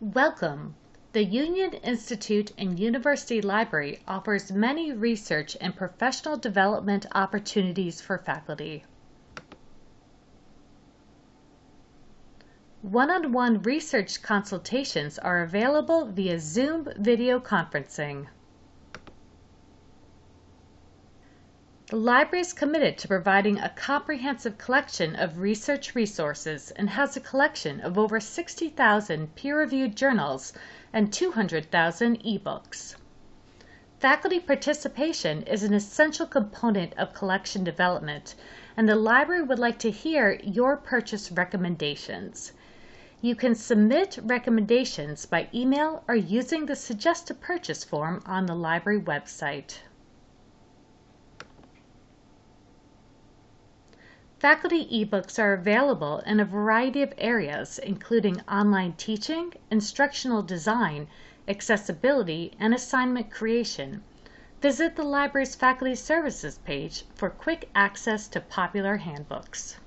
Welcome! The Union Institute and University Library offers many research and professional development opportunities for faculty. One-on-one research consultations are available via Zoom video conferencing. The library is committed to providing a comprehensive collection of research resources and has a collection of over 60,000 peer-reviewed journals and 200,000 ebooks. Faculty participation is an essential component of collection development, and the library would like to hear your purchase recommendations. You can submit recommendations by email or using the Suggest a Purchase form on the library website. Faculty ebooks are available in a variety of areas, including online teaching, instructional design, accessibility, and assignment creation. Visit the library's Faculty Services page for quick access to popular handbooks.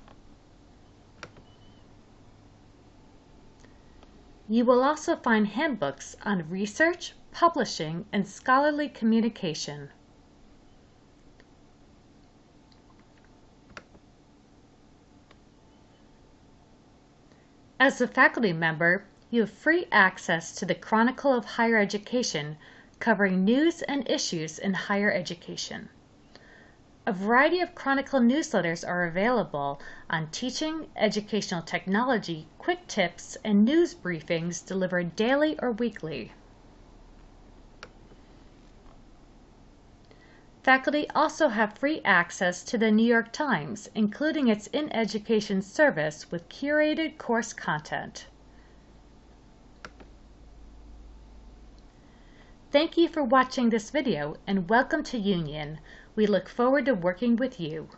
You will also find handbooks on research, publishing, and scholarly communication. As a faculty member, you have free access to the Chronicle of Higher Education, covering news and issues in higher education. A variety of Chronicle newsletters are available on teaching, educational technology, quick tips, and news briefings delivered daily or weekly. Faculty also have free access to the New York Times, including its in-education service with curated course content. Thank you for watching this video and welcome to Union. We look forward to working with you.